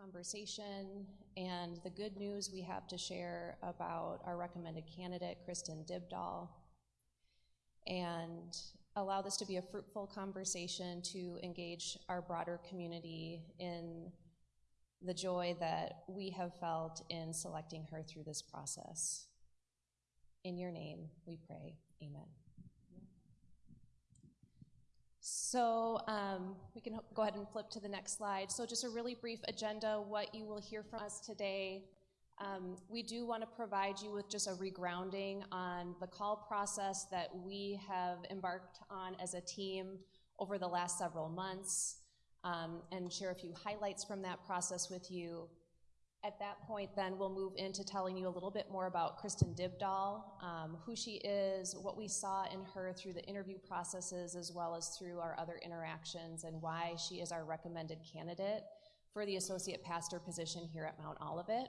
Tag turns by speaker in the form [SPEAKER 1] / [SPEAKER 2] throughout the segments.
[SPEAKER 1] conversation and the good news we have to share about our recommended candidate, Kristen Dibdahl, and allow this to be a fruitful conversation to engage our broader community in the joy that we have felt in selecting her through this process. In your name, we pray. Amen. So um, we can go ahead and flip to the next slide. So just a really brief agenda, what you will hear from us today. Um, we do want to provide you with just a regrounding on the call process that we have embarked on as a team over the last several months um, and share a few highlights from that process with you. At that point, then we'll move into telling you a little bit more about Kristen Dibdahl, um, who she is, what we saw in her through the interview processes, as well as through our other interactions, and why she is our recommended candidate for the associate pastor position here at Mount Olivet.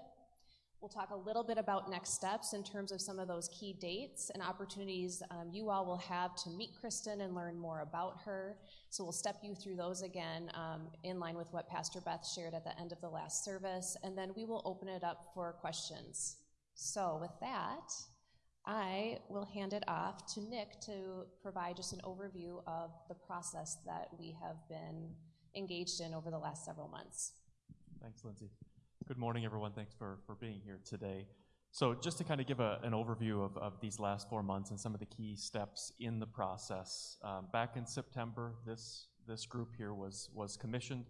[SPEAKER 1] We'll talk a little bit about next steps in terms of some of those key dates and opportunities um, you all will have to meet Kristen and learn more about her. So we'll step you through those again um, in line with what Pastor Beth shared at the end of the last service, and then we will open it up for questions. So with that, I will hand it off to Nick to provide just an overview of the process that we have been engaged in over the last several months.
[SPEAKER 2] Thanks, Lindsay. Good morning, everyone. Thanks for, for being here today. So just to kind of give an overview of, of these last four months and some of the key steps in the process. Um, back in September, this, this group here was, was commissioned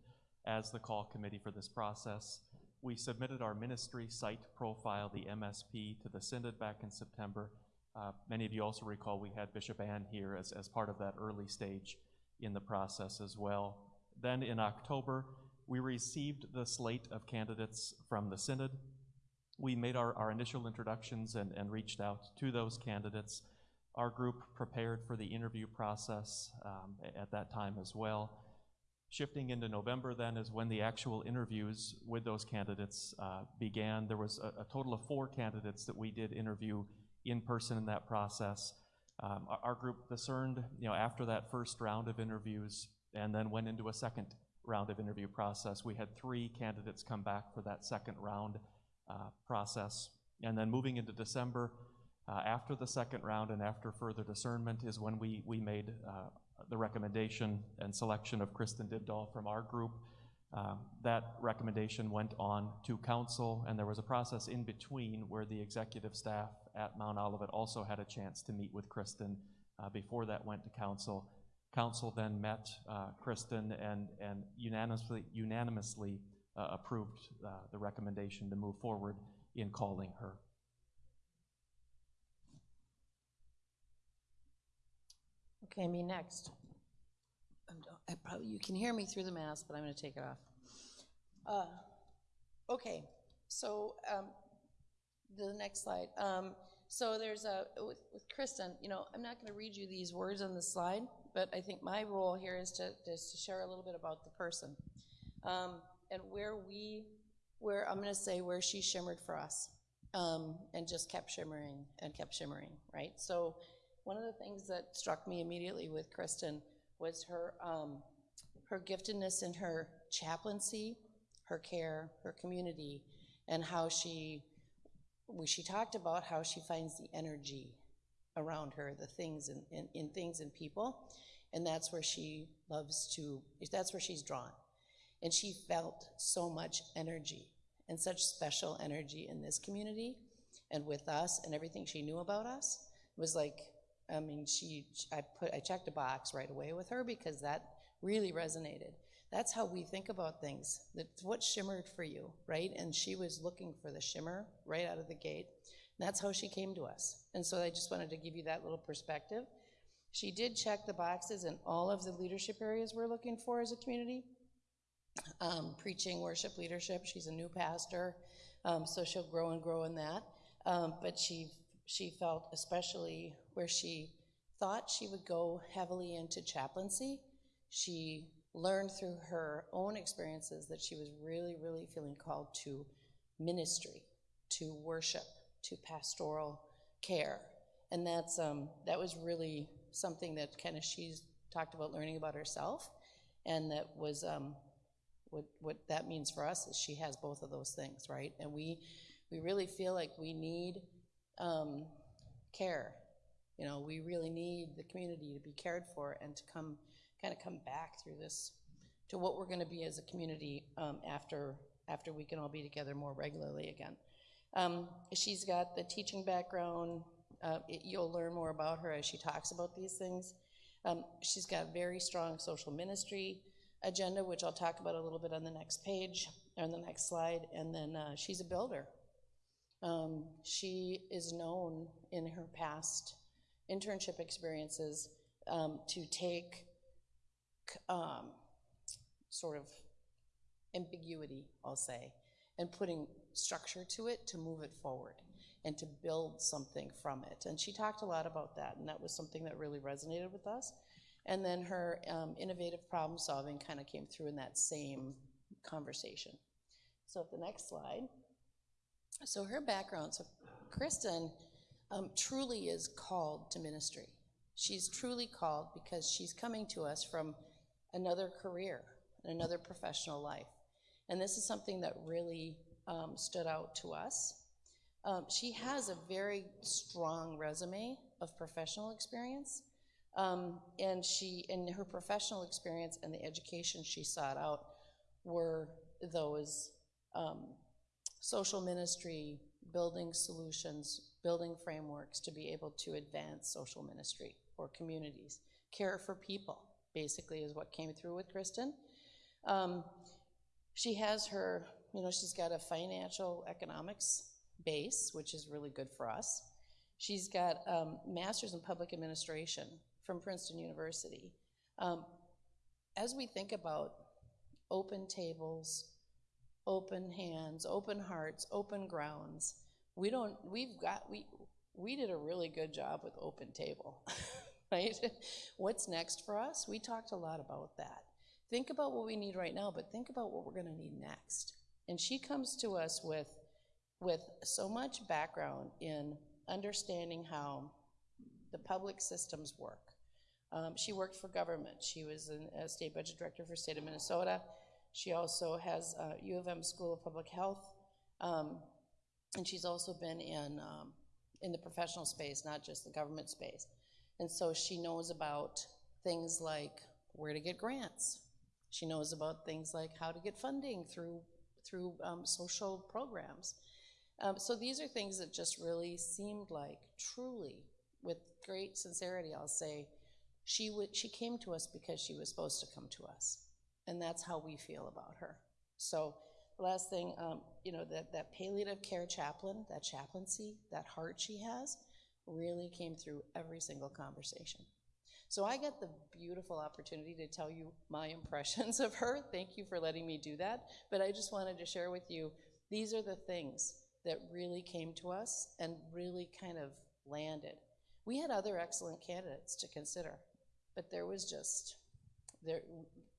[SPEAKER 2] as the call committee for this process. We submitted our ministry site profile, the MSP, to the Synod back in September. Uh, many of you also recall we had Bishop Ann here as, as part of that early stage in the process as well. Then in October, we received the slate of candidates from the Synod. We made our, our initial introductions and, and reached out to those candidates. Our group prepared for the interview process um, at that time as well. Shifting into November then is when the actual interviews with those candidates uh, began. There was a, a, total of four candidates that we did interview in person in that process. Um, our, our, group discerned, you know, after that first round of interviews and then went into a second round of interview process. We had three candidates come back for that second round uh, process. And then moving into December, uh, after the second round and after further discernment is when we, we made uh, the recommendation and selection of Kristen Dibdahl from our group. Um, that recommendation went on to council, and there was a process in between where the executive staff at Mount Olivet also had a chance to meet with Kristen uh, before that went to council. Council then met uh, Kristen and, and unanimously, unanimously uh, approved uh, the recommendation to move forward in calling her.
[SPEAKER 3] Okay, me next. I probably, you can hear me through the mask, but I'm going to take it off. Uh, okay, so um, the next slide. Um, so there's a, with, with Kristen, you know, I'm not going to read you these words on the slide, but I think my role here is to, is to share a little bit about the person. Um, and where we, where I'm going to say where she shimmered for us um, and just kept shimmering and kept shimmering, right? So one of the things that struck me immediately with Kristen was her, um, her giftedness in her chaplaincy, her care, her community, and how she, she talked about how she finds the energy around her, the things in, in, in things and people. And that's where she loves to, that's where she's drawn. And she felt so much energy and such special energy in this community and with us and everything she knew about us it was like, I mean, she, I put, I checked a box right away with her because that really resonated. That's how we think about things. That's what shimmered for you, right? And she was looking for the shimmer right out of the gate. That's how she came to us. And so I just wanted to give you that little perspective. She did check the boxes in all of the leadership areas we're looking for as a community. Um, preaching, worship, leadership. She's a new pastor, um, so she'll grow and grow in that. Um, but she she felt especially where she thought she would go heavily into chaplaincy. She learned through her own experiences that she was really, really feeling called to ministry, to worship, to pastoral care. And that's, um, that was really something that kind of she's talked about learning about herself and that was um, what, what that means for us is she has both of those things, right? And we, we really feel like we need um, care. You know, we really need the community to be cared for and to come, kind of come back through this to what we're going to be as a community um, after, after we can all be together more regularly again. Um, she's got the teaching background. Uh, it- you'll learn more about her as she talks about these things. Um, she's got a very strong social ministry agenda, which I'll talk about a little bit on the next page, or on the next slide. And then uh, she's a builder. Um, she is known in her past internship experiences um, to take um, sort of ambiguity, I'll say, and putting structure to it to move it forward and to build something from it. And she talked a lot about that, and that was something that really resonated with us. And then her um, innovative problem solving kind of came through in that same conversation. So, the next slide. So, her background so, Kristen um, truly is called to ministry. She's truly called because she's coming to us from another career, another professional life. And this is something that really um, stood out to us. Um, she has a very strong resume of professional experience. Um, and she, in her professional experience and the education she sought out, were those um, social ministry, building solutions, building frameworks to be able to advance social ministry for communities. Care for people, basically, is what came through with Kristen. Um, she has her, you know, she's got a financial economics base, which is really good for us. She's got um, master's in public administration from Princeton University. Um, as we think about open tables, open hands, open hearts, open grounds, we don't, we've got, we, we did a really good job with open table, right? What's next for us? We talked a lot about that. Think about what we need right now, but think about what we're going to need next. And she comes to us with, with so much background in understanding how the public systems work. Um, she worked for government. She was an, a state budget director for state of Minnesota. She also has uh, U of M School of Public Health, um, and she's also been in um, in the professional space, not just the government space. And so she knows about things like where to get grants. She knows about things like how to get funding through through um, social programs. Um, so these are things that just really seemed like truly, with great sincerity, I'll say, she would she came to us because she was supposed to come to us, and that's how we feel about her. So last thing, um, you know, that that palliative care chaplain, that chaplaincy, that heart she has, really came through every single conversation. So I get the beautiful opportunity to tell you my impressions of her. Thank you for letting me do that. But I just wanted to share with you these are the things that really came to us and really kind of landed. We had other excellent candidates to consider, but there was just there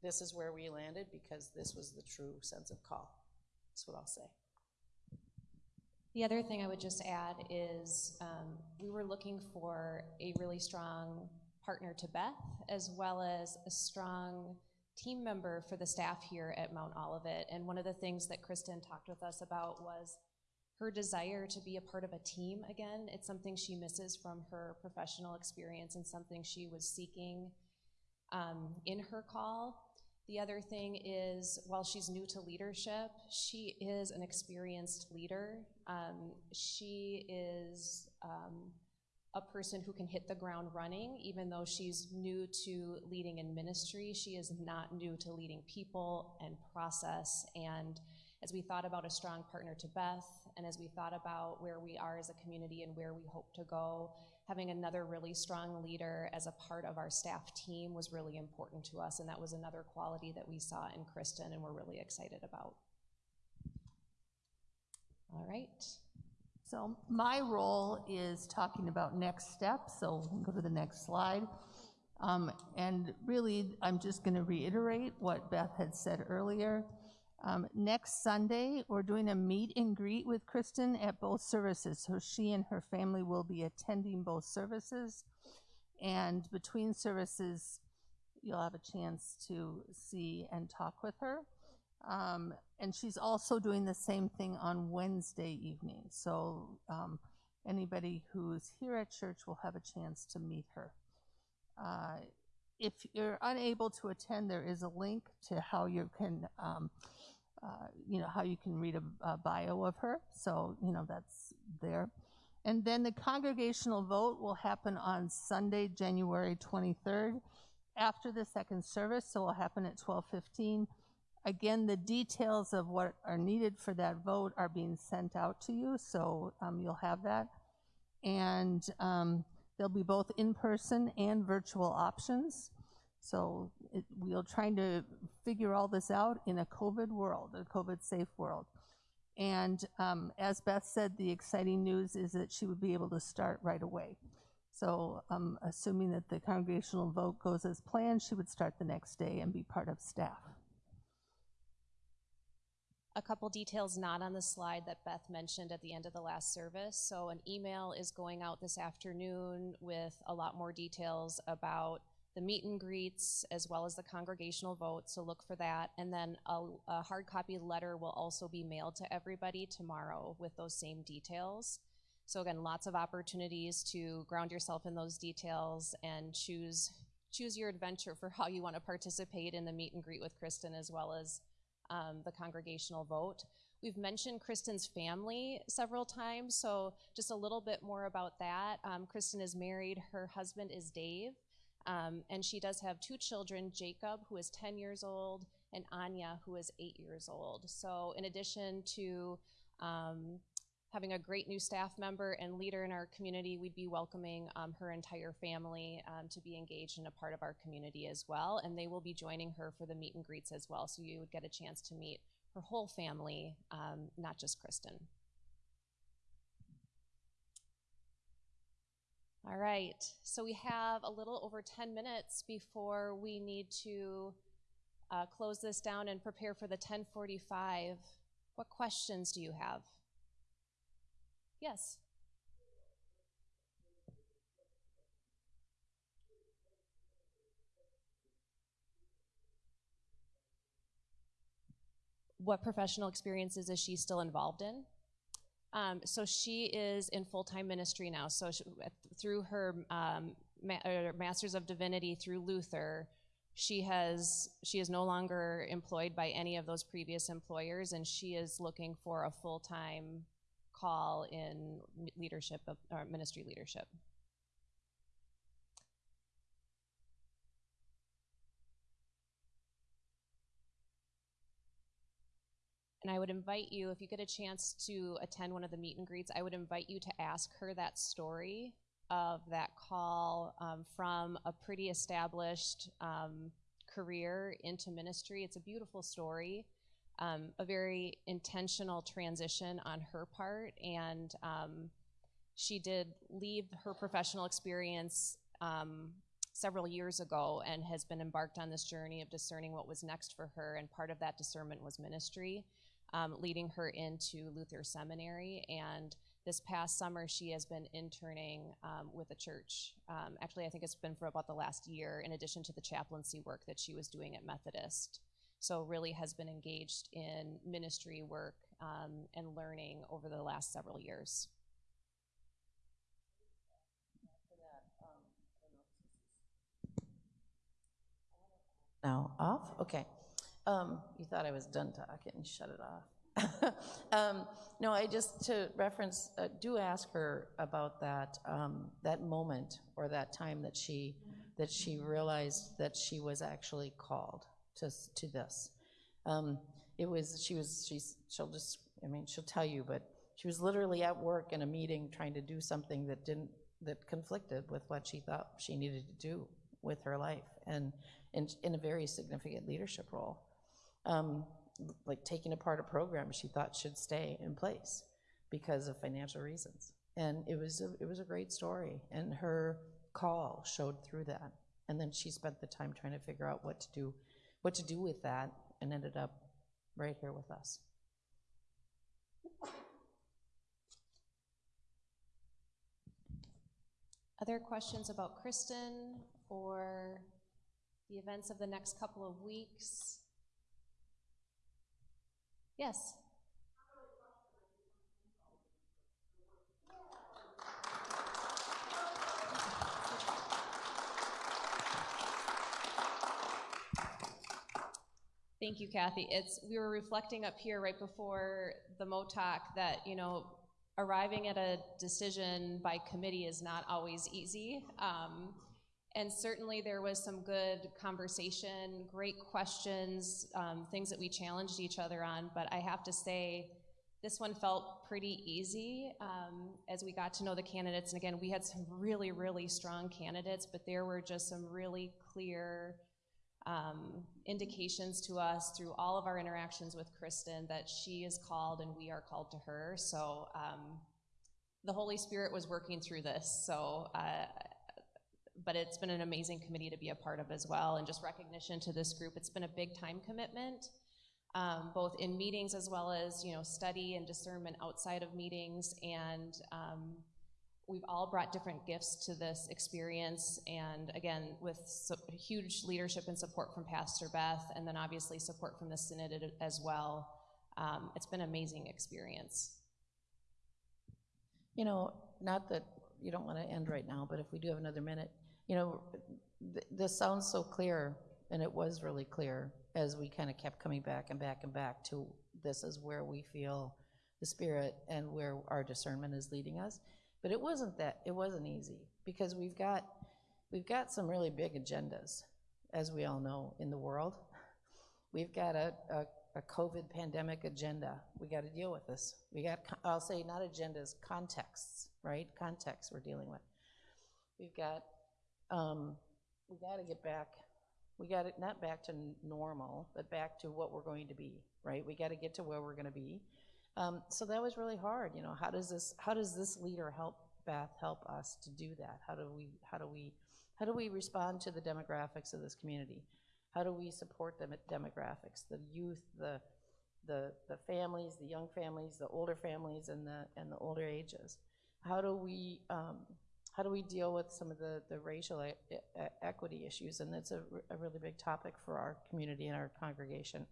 [SPEAKER 3] this is where we landed because this was the true sense of call. That's what I'll say.
[SPEAKER 1] The other thing I would just add is um, we were looking for a really strong partner to Beth, as well as a strong team member for the staff here at Mount Olivet. And one of the things that Kristen talked with us about was her desire to be a part of a team again. It's something she misses from her professional experience and something she was seeking um, in her call. The other thing is, while she's new to leadership, she is an experienced leader. Um, she is um, a person who can hit the ground running, even though she's new to leading in ministry. She is not new to leading people and process. And as we thought about a strong partner to Beth, and as we thought about where we are as a community and where we hope to go, having another really strong leader as a part of our staff team was really important to us, and that was another quality that we saw in Kristen and we're really excited about. All right.
[SPEAKER 4] So my role is talking about next steps, so we'll go to the next slide. Um, And really, I'm just going to reiterate what Beth had said earlier. Um, Next Sunday, we're doing a meet and greet with Kristen at both services, so she and her family will be attending both services. And between services, you'll have a chance to see and talk with her. Um, and she's also doing the same thing on Wednesday evening. So um, anybody who's here at church will have a chance to meet her. Uh, if you're unable to attend, there is a link to how you can, um, uh, you know, how you can read a, a bio of her. So, you know, that's there. And then the congregational vote will happen on Sunday, January 23rd, after the second service. So it will happen at 12:15. Again, the details of what are needed for that vote are being sent out to you, so um, you'll have that. And um, there'll be both in-person and virtual options. So it, we're trying to figure all this out in a COVID world, a COVID-safe world. And um, as Beth said, the exciting news is that she would be able to start right away. So um, assuming that the congregational vote goes as planned, she would start the next day and be part of staff.
[SPEAKER 1] A couple details not on the slide that Beth mentioned at the end of the last service. So an email is going out this afternoon with a lot more details about the meet and greets as well as the congregational vote, so look for that. And then a, a hard copy letter will also be mailed to everybody tomorrow with those same details. So again, lots of opportunities to ground yourself in those details and choose choose your adventure for how you want to participate in the meet and greet with Kristen as well as um, the congregational vote. We've mentioned Kristen's family several times, so just a little bit more about that. Um, Kristen is married, her husband is Dave, um, and she does have two children, Jacob, who is 10 years old, and Anya, who is eight years old. So in addition to um, having a great new staff member and leader in our community, we'd be welcoming um, her entire family um, to be engaged in a part of our community as well. And they will be joining her for the meet and greets as well. So you would get a chance to meet her whole family, um, not just Kristen. All right, so we have a little over 10 minutes before we need to uh, close this down and prepare for the 1045. What questions do you have? Yes. What professional experiences is she still involved in? Um, so she is in full-time ministry now. So she, through her um, ma- Master's of Divinity through Luther, she has she is no longer employed by any of those previous employers, and she is looking for a full-time call in leadership of or ministry leadership. And I would invite you, if you get a chance to attend one of the meet and greets, I would invite you to ask her that story of that call um, from a pretty established um, career into ministry. It's a beautiful story, um, a very intentional transition on her part, and um, she did leave her professional experience um, several years ago and has been embarked on this journey of discerning what was next for her, and part of that discernment was ministry um, leading her into Luther Seminary. And this past summer, she has been interning um, with a church. Um, actually, I think it's been for about the last year, in addition to the chaplaincy work that she was doing at Methodist. So, really has been engaged in ministry work um, and learning over the last several years.
[SPEAKER 3] Now off? Okay. Um, you thought I was done talking, shut it off. um, no, I just to reference, uh, do ask her about that um, that moment or that time that she that she realized that she was actually called to to this. Um, it was she was she's she'll just I mean she'll tell you, but she was literally at work in a meeting trying to do something that didn't that conflicted with what she thought she needed to do with her life and in, in a very significant leadership role um, like taking apart a program she thought should stay in place because of financial reasons. And it was a, it was a great story, and her call showed through that. And then she spent the time trying to figure out what to do, what to do with that, and ended up right here with us.
[SPEAKER 1] Other questions about Kristen or the events of the next couple of weeks? Yes. Thank you, Kathy. It's, we were reflecting up here right before the MOTOC that, you know, arriving at a decision by committee is not always easy. Um, and certainly there was some good conversation, great questions, um, things that we challenged each other on. But I have to say, this one felt pretty easy um, as we got to know the candidates. And again, we had some really, really strong candidates, but there were just some really clear um, indications to us through all of our interactions with Kristen that she is called and we are called to her. So um, the Holy Spirit was working through this. So, uh, but it's been an amazing committee to be a part of as well, and just recognition to this group. It's been a big time commitment, um, both in meetings as well as you know study and discernment outside of meetings, and um, we've all brought different gifts to this experience. And again with so, huge leadership and support from pastor beth and then obviously support from the synod as well. Um, it's been an amazing experience.
[SPEAKER 3] You know, not that you don't want to end right now, but if we do have another minute, you know, th- this sounds so clear, and it was really clear as we kind of kept coming back and back and back to this is where we feel the Spirit and where our discernment is leading us. But it wasn't that, it wasn't easy, because we've got, we've got some really big agendas, as we all know, in the world. We've got a, a, a COVID pandemic agenda. We got to deal with this. We got, I'll say not agendas, contexts, right? Contexts we're dealing with. We've got, um, we got to get back, we got it, not back to normal, but back to what we're going to be, right? We got to get to where we're going to be. Um, so that was really hard, you know, how does this, how does this leader help Beth help us to do that? How do we, how do we, how do we respond to the demographics of this community? How do we support the demographics, the youth, the, the, the families, the young families, the older families, and the, and the older ages? How do we, um, how do we deal with some of the, the racial e- equity issues? And that's a really big topic for our community and our congregation.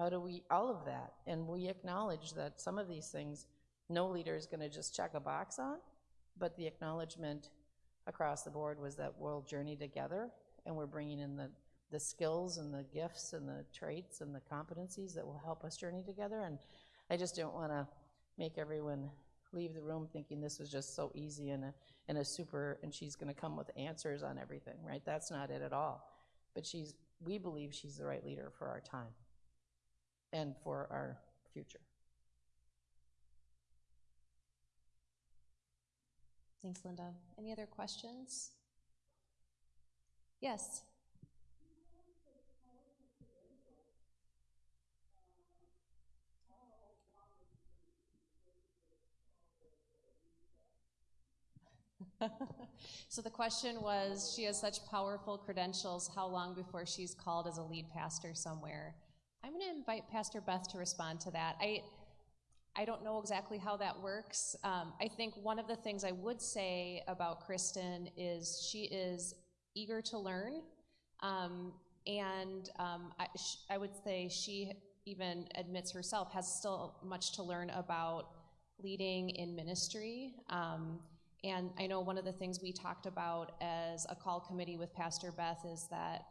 [SPEAKER 3] How do we, all of that, and we acknowledge that some of these things, no leader is gonna just check a box on, but the acknowledgement across the board was that we'll journey together, and we're bringing in the, the skills and the gifts and the traits and the competencies that will help us journey together, and I just don't wanna make everyone leave the room thinking this was just so easy and a, and a super, and she's gonna come with answers on everything, right? That's not it at all. But she's, we believe she's the right leader for our time and for our future.
[SPEAKER 1] thanks linda. Any other questions? Yes. So the question was she has such powerful credentials how long before she's called as a lead pastor somewhere i'm going to invite pastor beth to respond to that. I i don't know exactly how that works. Um, i think one of the things i would say about kristen is she is eager to learn um, and um, I, I would say she even admits herself has still much to learn about leading in ministry. Um, and I know one of the things we talked about as a call committee with Pastor Beth is that,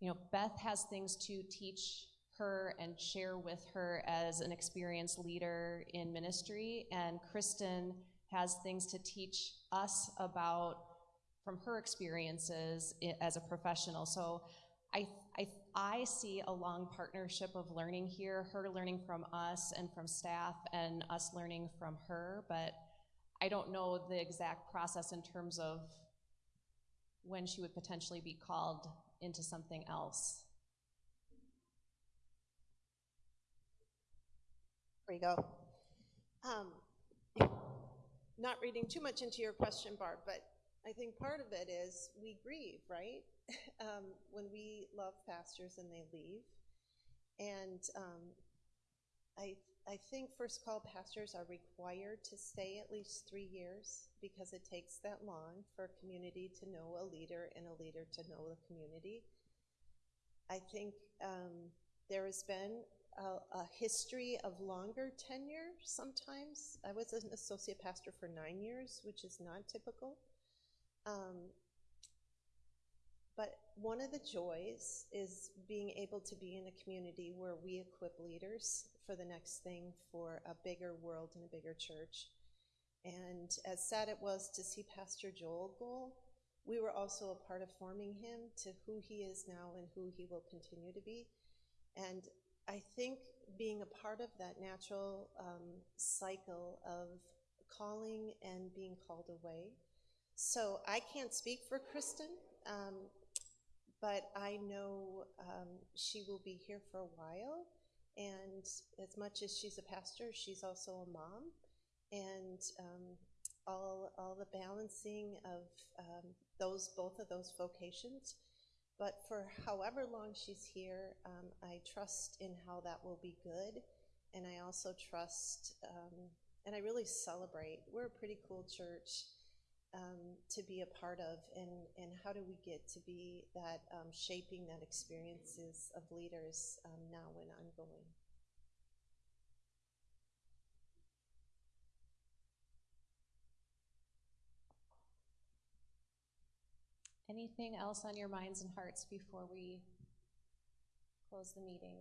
[SPEAKER 1] you know, Beth has things to teach her and share with her as an experienced leader in ministry, and Kristen has things to teach us about from her experiences as a professional. So I, I, I see a long partnership of learning here, her learning from us and from staff, and us learning from her, but I don't know the exact process in terms of when she would potentially be called into something else.
[SPEAKER 5] There you go. Um, Not reading too much into your question, Barb, but I think part of it is we grieve, right? Um, When we love pastors and they leave. And um, I, I think first call pastors are required to stay at least three years because it takes that long for a community to know a leader and a leader to know the community. I think um, there has been a, a history of longer tenure sometimes. I was an associate pastor for nine years, which is not typical. Um, but one of the joys is being able to be in a community where we equip leaders for the next thing for a bigger world and a bigger church. And as sad it was to see Pastor Joel go, we were also a part of forming him to who he is now and who he will continue to be. And I think being a part of that natural um, cycle of calling and being called away. So I can't speak for Kristen, um, but I know um, she will be here for a while. And as much as she's a pastor, she's also a mom. And um, all, all the balancing of um, those, both of those vocations. But for however long she's here, um, I trust in how that will be good. And I also trust, um, and I really celebrate. We're a pretty cool church um, to be a part of. And, and how do we get to be that um, shaping that experiences of leaders um, now and ongoing?
[SPEAKER 1] Anything else on your minds and hearts before we close the meeting?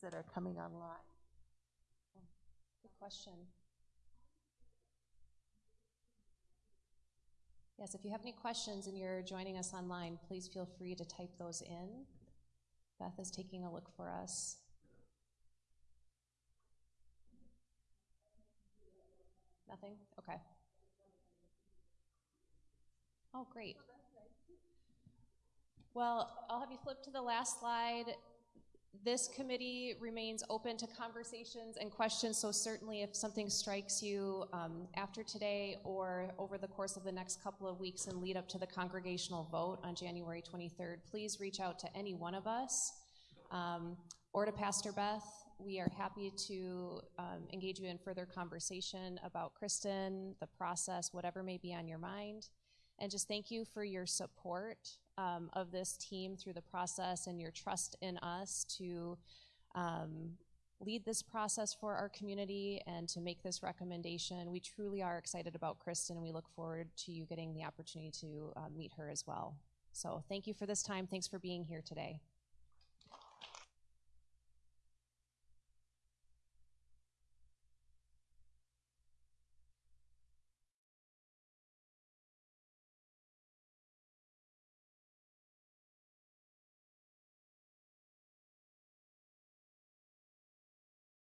[SPEAKER 4] That are coming online.
[SPEAKER 1] Oh, good question. Yes, if you have any questions and you're joining us online, please feel free to type those in. Beth is taking a look for us. Nothing? Okay. Oh, great. Well, I'll have you flip to the last slide. This committee remains open to conversations and questions, so certainly if something strikes you um, after today or over the course of the next couple of weeks and lead up to the congregational vote on January 23rd, please reach out to any one of us um, or to Pastor Beth. We are happy to um, engage you in further conversation about Kristen, the process, whatever may be on your mind. And just thank you for your support um, of this team through the process and your trust in us to um, lead this process for our community and to make this recommendation. We truly are excited about Kristen and we look forward to you getting the opportunity to uh, meet her as well. So thank you for this time. Thanks for being here today.